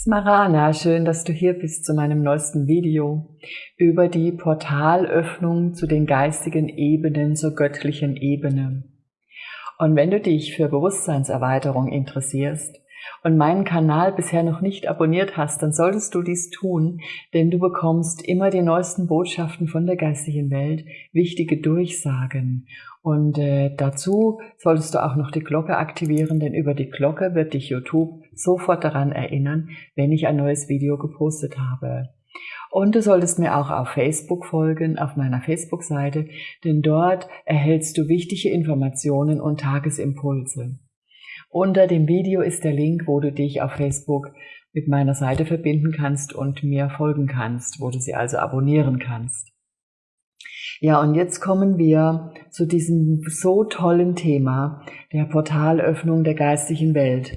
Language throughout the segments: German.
Smarana, schön, dass du hier bist zu meinem neuesten Video über die Portalöffnung zu den geistigen Ebenen, zur göttlichen Ebene. Und wenn du dich für Bewusstseinserweiterung interessierst und meinen Kanal bisher noch nicht abonniert hast, dann solltest du dies tun, denn du bekommst immer die neuesten Botschaften von der geistigen Welt, wichtige Durchsagen und äh, dazu solltest du auch noch die Glocke aktivieren, denn über die Glocke wird dich YouTube sofort daran erinnern, wenn ich ein neues Video gepostet habe. Und du solltest mir auch auf Facebook folgen, auf meiner Facebook-Seite, denn dort erhältst du wichtige Informationen und Tagesimpulse. Unter dem Video ist der Link, wo du dich auf Facebook mit meiner Seite verbinden kannst und mir folgen kannst, wo du sie also abonnieren kannst. Ja, und jetzt kommen wir zu diesem so tollen Thema der Portalöffnung der geistigen Welt.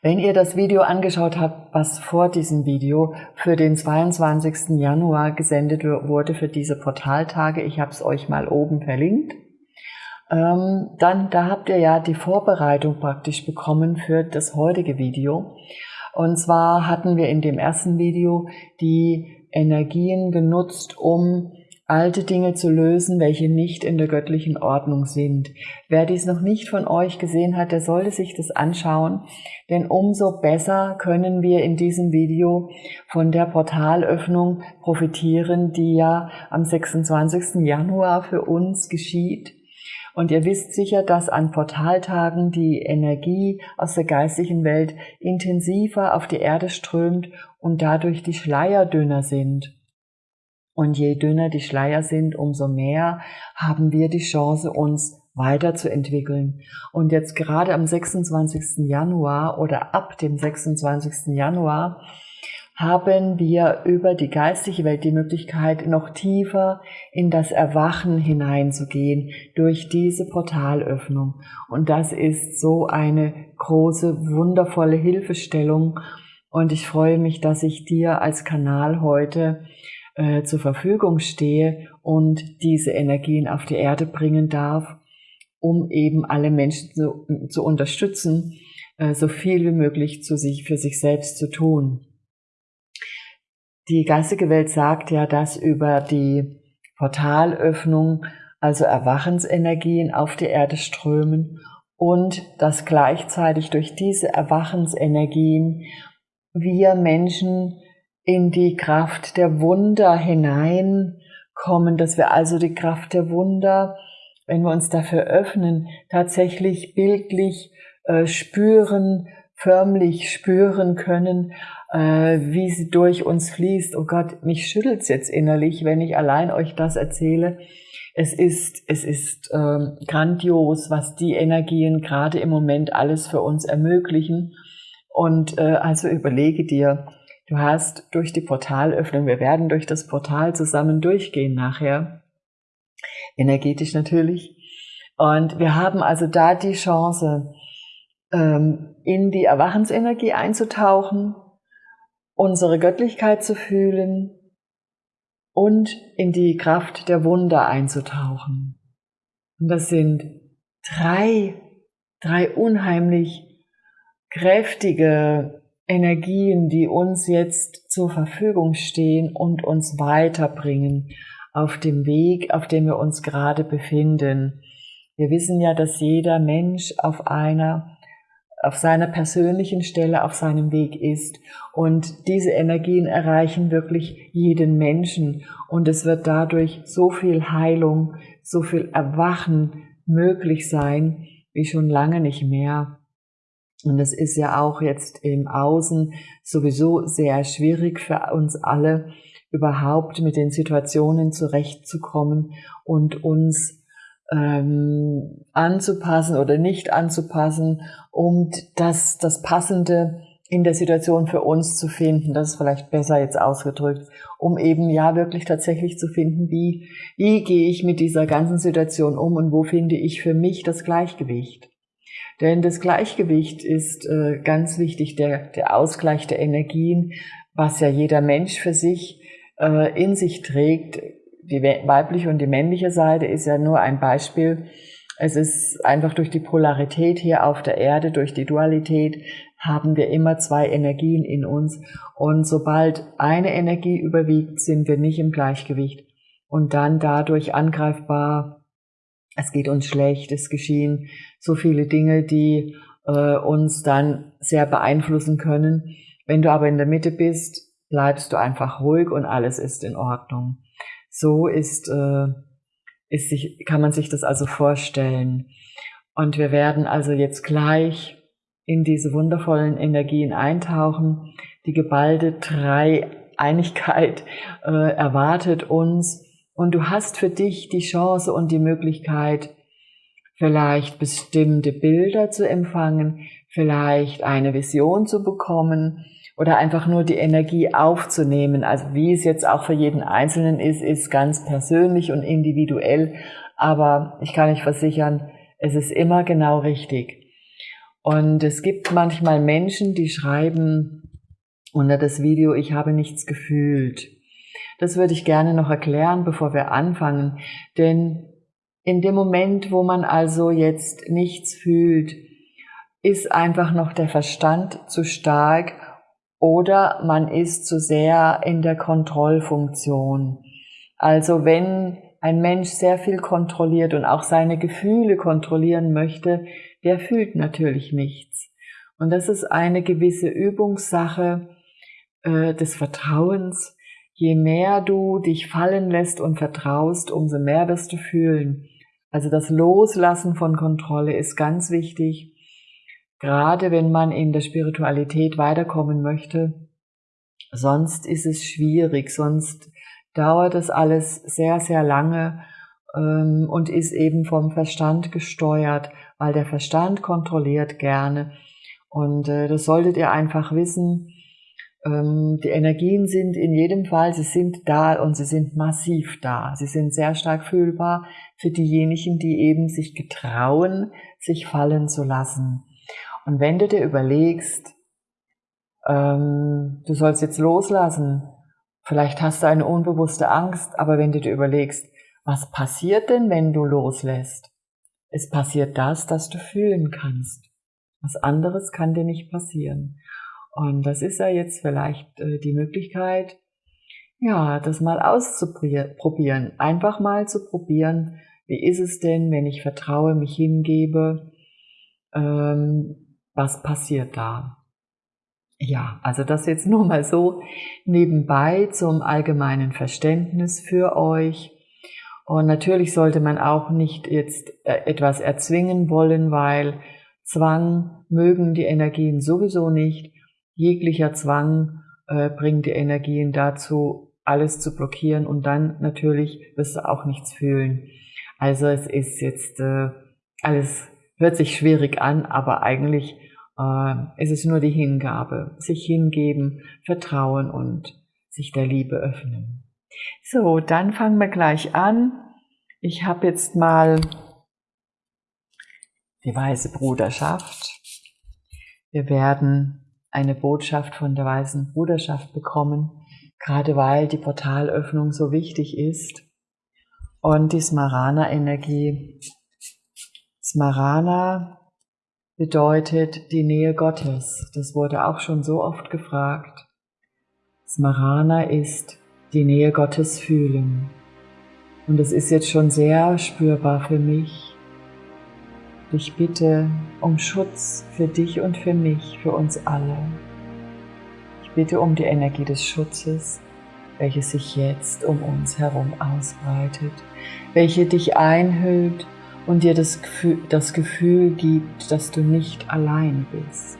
Wenn ihr das Video angeschaut habt, was vor diesem Video für den 22. Januar gesendet wurde für diese Portaltage, ich habe es euch mal oben verlinkt, ähm, dann da habt ihr ja die Vorbereitung praktisch bekommen für das heutige Video. Und zwar hatten wir in dem ersten Video die Energien genutzt, um alte Dinge zu lösen, welche nicht in der göttlichen Ordnung sind. Wer dies noch nicht von euch gesehen hat, der sollte sich das anschauen, denn umso besser können wir in diesem Video von der Portalöffnung profitieren, die ja am 26. Januar für uns geschieht. Und ihr wisst sicher, dass an Portaltagen die Energie aus der geistigen Welt intensiver auf die Erde strömt und dadurch die Schleier dünner sind. Und je dünner die Schleier sind, umso mehr haben wir die Chance, uns weiterzuentwickeln. Und jetzt gerade am 26. Januar oder ab dem 26. Januar haben wir über die geistige Welt die Möglichkeit, noch tiefer in das Erwachen hineinzugehen durch diese Portalöffnung. Und das ist so eine große, wundervolle Hilfestellung. Und ich freue mich, dass ich dir als Kanal heute äh, zur Verfügung stehe und diese Energien auf die Erde bringen darf, um eben alle Menschen zu, zu unterstützen, äh, so viel wie möglich zu sich, für sich selbst zu tun. Die geistige Welt sagt ja, dass über die Portalöffnung also Erwachensenergien auf die Erde strömen und dass gleichzeitig durch diese Erwachensenergien wir Menschen in die Kraft der Wunder hineinkommen, dass wir also die Kraft der Wunder, wenn wir uns dafür öffnen, tatsächlich bildlich äh, spüren, förmlich spüren können, äh, wie sie durch uns fließt. Oh Gott, mich schüttelt's jetzt innerlich, wenn ich allein euch das erzähle. Es ist, es ist ähm, grandios, was die Energien gerade im Moment alles für uns ermöglichen. Und äh, also überlege dir, du hast durch die Portalöffnung, wir werden durch das Portal zusammen durchgehen nachher, energetisch natürlich. Und wir haben also da die Chance, ähm, in die Erwachensenergie einzutauchen, unsere Göttlichkeit zu fühlen und in die Kraft der Wunder einzutauchen. Und das sind drei, drei unheimlich kräftige Energien, die uns jetzt zur Verfügung stehen und uns weiterbringen auf dem Weg, auf dem wir uns gerade befinden. Wir wissen ja, dass jeder Mensch auf einer auf seiner persönlichen Stelle auf seinem Weg ist. Und diese Energien erreichen wirklich jeden Menschen. Und es wird dadurch so viel Heilung, so viel Erwachen möglich sein, wie schon lange nicht mehr. Und es ist ja auch jetzt im Außen sowieso sehr schwierig für uns alle, überhaupt mit den Situationen zurechtzukommen und uns ähm, anzupassen oder nicht anzupassen, um das, das Passende in der Situation für uns zu finden. Das ist vielleicht besser jetzt ausgedrückt, um eben ja wirklich tatsächlich zu finden, wie, wie gehe ich mit dieser ganzen Situation um und wo finde ich für mich das Gleichgewicht. Denn das Gleichgewicht ist äh, ganz wichtig, der, der Ausgleich der Energien, was ja jeder Mensch für sich äh, in sich trägt, die weibliche und die männliche Seite ist ja nur ein Beispiel Es ist einfach durch die Polarität hier auf der Erde, durch die Dualität, haben wir immer zwei Energien in uns. Und sobald eine Energie überwiegt, sind wir nicht im Gleichgewicht und dann dadurch angreifbar. Es geht uns schlecht, es geschehen so viele Dinge, die äh, uns dann sehr beeinflussen können. Wenn du aber in der Mitte bist, bleibst du einfach ruhig und alles ist in Ordnung. So ist, äh, ist sich, kann man sich das also vorstellen. Und wir werden also jetzt gleich in diese wundervollen Energien eintauchen. Die geballte Dreieinigkeit äh, erwartet uns und du hast für dich die Chance und die Möglichkeit, vielleicht bestimmte Bilder zu empfangen, vielleicht eine Vision zu bekommen oder einfach nur die Energie aufzunehmen. Also wie es jetzt auch für jeden Einzelnen ist, ist ganz persönlich und individuell. Aber ich kann euch versichern, es ist immer genau richtig. Und es gibt manchmal Menschen, die schreiben unter das Video, ich habe nichts gefühlt. Das würde ich gerne noch erklären, bevor wir anfangen. Denn in dem Moment, wo man also jetzt nichts fühlt, ist einfach noch der Verstand zu stark oder man ist zu sehr in der Kontrollfunktion. Also wenn ein Mensch sehr viel kontrolliert und auch seine Gefühle kontrollieren möchte, der fühlt natürlich nichts. Und das ist eine gewisse Übungssache äh, des Vertrauens. Je mehr du dich fallen lässt und vertraust, umso mehr wirst du fühlen. Also das Loslassen von Kontrolle ist ganz wichtig, gerade wenn man in der Spiritualität weiterkommen möchte. Sonst ist es schwierig, sonst dauert das alles sehr, sehr lange ähm, und ist eben vom Verstand gesteuert, weil der Verstand kontrolliert gerne. Und äh, das solltet ihr einfach wissen. Ähm, die Energien sind in jedem Fall, sie sind da und sie sind massiv da. Sie sind sehr stark fühlbar für diejenigen, die eben sich getrauen, sich fallen zu lassen. Und wenn du dir überlegst, ähm, du sollst jetzt loslassen, vielleicht hast du eine unbewusste Angst, aber wenn du dir überlegst, was passiert denn, wenn du loslässt? Es passiert das, dass du fühlen kannst. Was anderes kann dir nicht passieren. Und das ist ja jetzt vielleicht äh, die Möglichkeit, ja, das mal auszuprobieren. Einfach mal zu probieren, wie ist es denn, wenn ich vertraue, mich hingebe, ähm, was passiert da? Ja, also das jetzt nur mal so nebenbei zum allgemeinen Verständnis für euch. Und natürlich sollte man auch nicht jetzt äh, etwas erzwingen wollen, weil Zwang mögen die Energien sowieso nicht jeglicher Zwang äh, bringt die Energien dazu, alles zu blockieren und dann natürlich wirst du auch nichts fühlen. Also es ist jetzt äh, alles hört sich schwierig an, aber eigentlich äh, ist es nur die Hingabe, sich hingeben, vertrauen und sich der Liebe öffnen. So, dann fangen wir gleich an. Ich habe jetzt mal die weiße Bruderschaft. Wir werden eine Botschaft von der Weißen Bruderschaft bekommen, gerade weil die Portalöffnung so wichtig ist. Und die Smarana-Energie. Smarana bedeutet die Nähe Gottes. Das wurde auch schon so oft gefragt. Smarana ist die Nähe Gottes fühlen. Und es ist jetzt schon sehr spürbar für mich, ich bitte um Schutz für dich und für mich, für uns alle. Ich bitte um die Energie des Schutzes, welche sich jetzt um uns herum ausbreitet, welche dich einhüllt und dir das Gefühl, das Gefühl gibt, dass du nicht allein bist.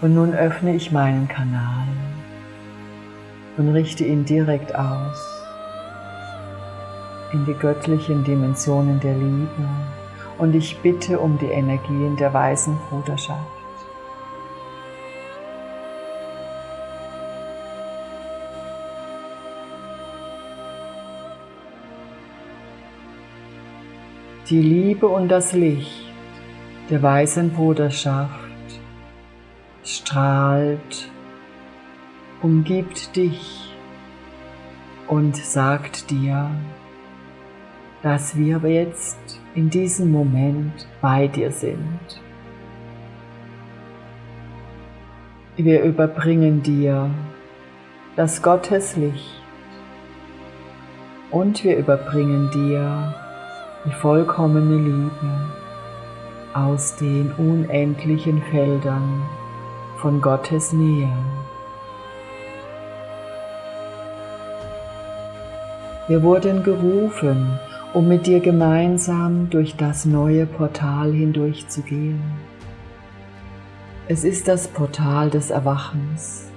Und nun öffne ich meinen Kanal und richte ihn direkt aus in die göttlichen Dimensionen der Liebe und ich bitte um die Energien der weißen Bruderschaft. Die Liebe und das Licht der weißen Bruderschaft strahlt umgibt dich und sagt dir, dass wir jetzt in diesem Moment bei dir sind. Wir überbringen dir das Gotteslicht und wir überbringen dir die vollkommene Liebe aus den unendlichen Feldern von Gottes Nähe. Wir wurden gerufen, um mit dir gemeinsam durch das neue Portal hindurchzugehen. Es ist das Portal des Erwachens,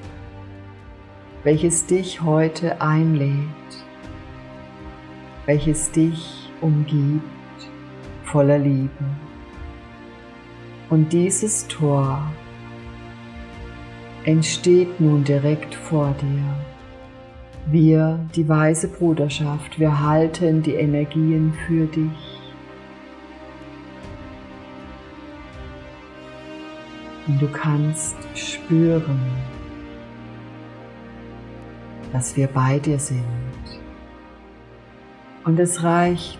welches dich heute einlädt, welches dich umgibt voller Liebe. Und dieses Tor entsteht nun direkt vor dir. Wir, die weise Bruderschaft, wir halten die Energien für dich. Und du kannst spüren, dass wir bei dir sind. Und es reicht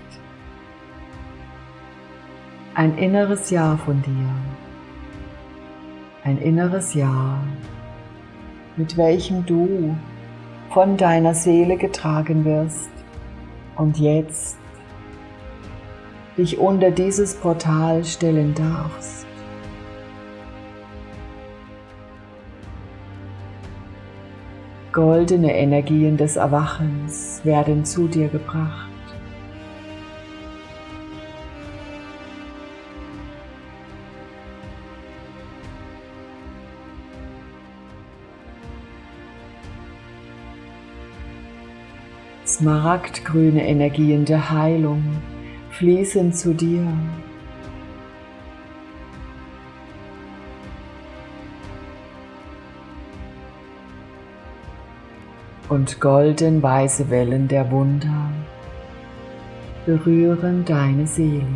ein inneres Ja von dir. Ein inneres Ja, mit welchem du von deiner Seele getragen wirst und jetzt dich unter dieses Portal stellen darfst. Goldene Energien des Erwachens werden zu dir gebracht. Smaragdgrüne Energien der Heilung fließen zu dir. Und golden-weiße Wellen der Wunder berühren deine Seele.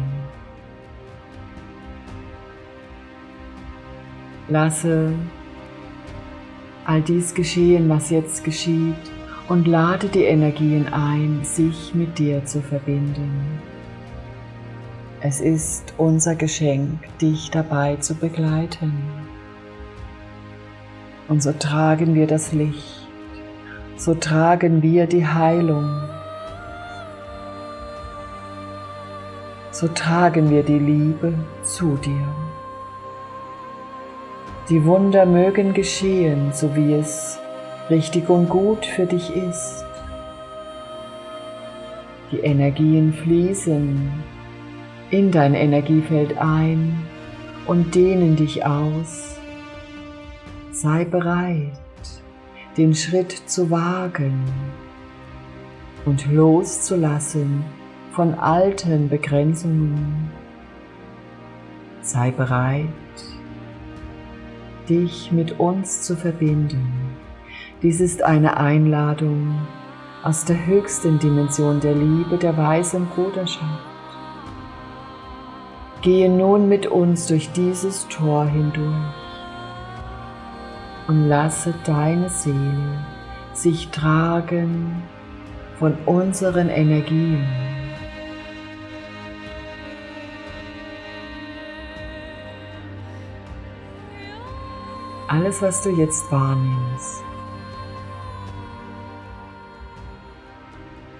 Lasse all dies geschehen, was jetzt geschieht, und lade die Energien ein, sich mit dir zu verbinden. Es ist unser Geschenk, dich dabei zu begleiten. Und so tragen wir das Licht, so tragen wir die Heilung, so tragen wir die Liebe zu dir. Die Wunder mögen geschehen, so wie es richtig und gut für dich ist. Die Energien fließen in dein Energiefeld ein und dehnen dich aus. Sei bereit, den Schritt zu wagen und loszulassen von alten Begrenzungen. Sei bereit, dich mit uns zu verbinden dies ist eine Einladung aus der höchsten Dimension der Liebe der weisen Bruderschaft. Gehe nun mit uns durch dieses Tor hindurch und lasse deine Seele sich tragen von unseren Energien. Alles, was du jetzt wahrnimmst,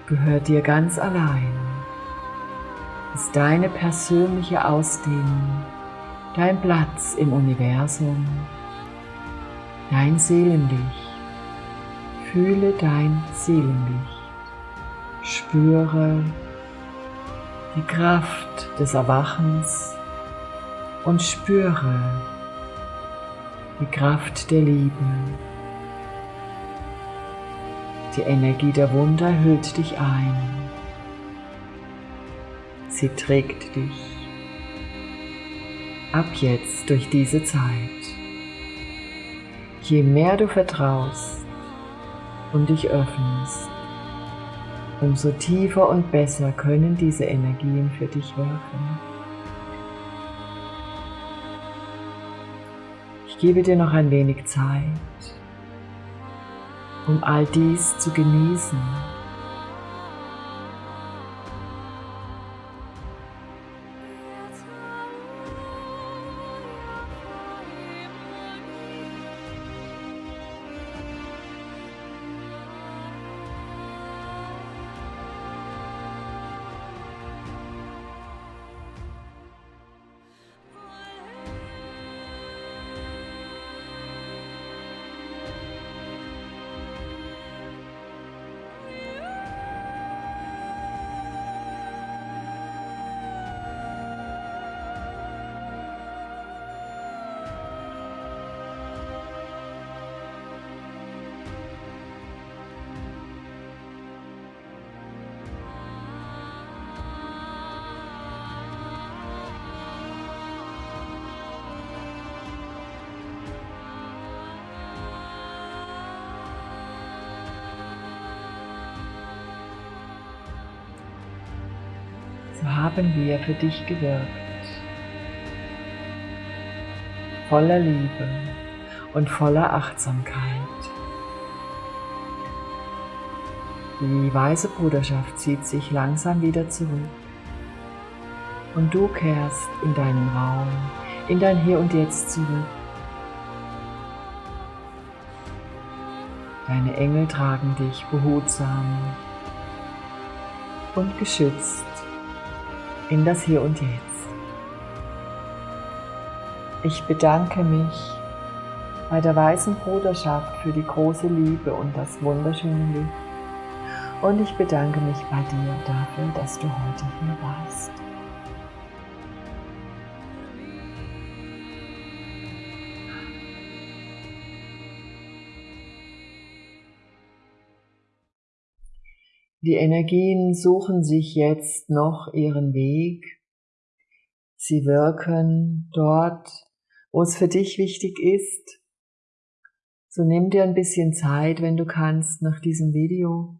gehört dir ganz allein, ist deine persönliche Ausdehnung, dein Platz im Universum, dein Seelenlicht. Fühle dein Seelenlicht, spüre die Kraft des Erwachens und spüre die Kraft der Liebe. Die Energie der Wunder hüllt dich ein. Sie trägt dich ab jetzt durch diese Zeit. Je mehr du vertraust und dich öffnest, umso tiefer und besser können diese Energien für dich wirken. Ich gebe dir noch ein wenig Zeit um all dies zu genießen. Haben wir für dich gewirkt. Voller Liebe und voller Achtsamkeit. Die weise Bruderschaft zieht sich langsam wieder zurück und du kehrst in deinen Raum, in dein Hier und Jetzt zurück. Deine Engel tragen dich behutsam und geschützt in das Hier und Jetzt. Ich bedanke mich bei der weißen Bruderschaft für die große Liebe und das wunderschöne Licht. Und ich bedanke mich bei dir dafür, dass du heute hier warst. Die Energien suchen sich jetzt noch ihren Weg. Sie wirken dort, wo es für dich wichtig ist. So nimm dir ein bisschen Zeit, wenn du kannst, nach diesem Video.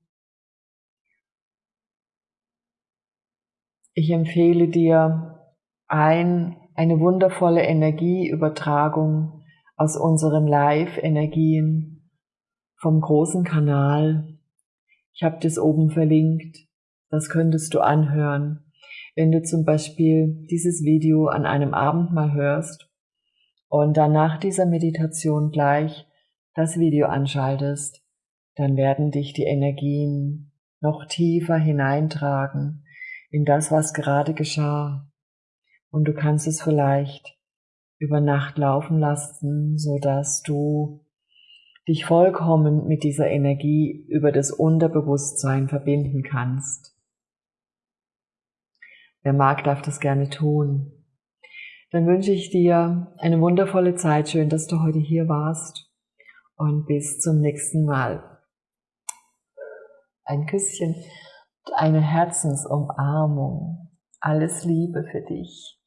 Ich empfehle dir ein, eine wundervolle Energieübertragung aus unseren Live-Energien vom großen Kanal ich habe das oben verlinkt. Das könntest du anhören, wenn du zum Beispiel dieses Video an einem Abend mal hörst und dann nach dieser Meditation gleich das Video anschaltest, dann werden dich die Energien noch tiefer hineintragen in das, was gerade geschah. Und du kannst es vielleicht über Nacht laufen lassen, so dass du dich vollkommen mit dieser Energie über das Unterbewusstsein verbinden kannst. Wer mag, darf das gerne tun. Dann wünsche ich dir eine wundervolle Zeit. Schön, dass du heute hier warst. Und bis zum nächsten Mal. Ein Küsschen, eine Herzensumarmung. Alles Liebe für dich.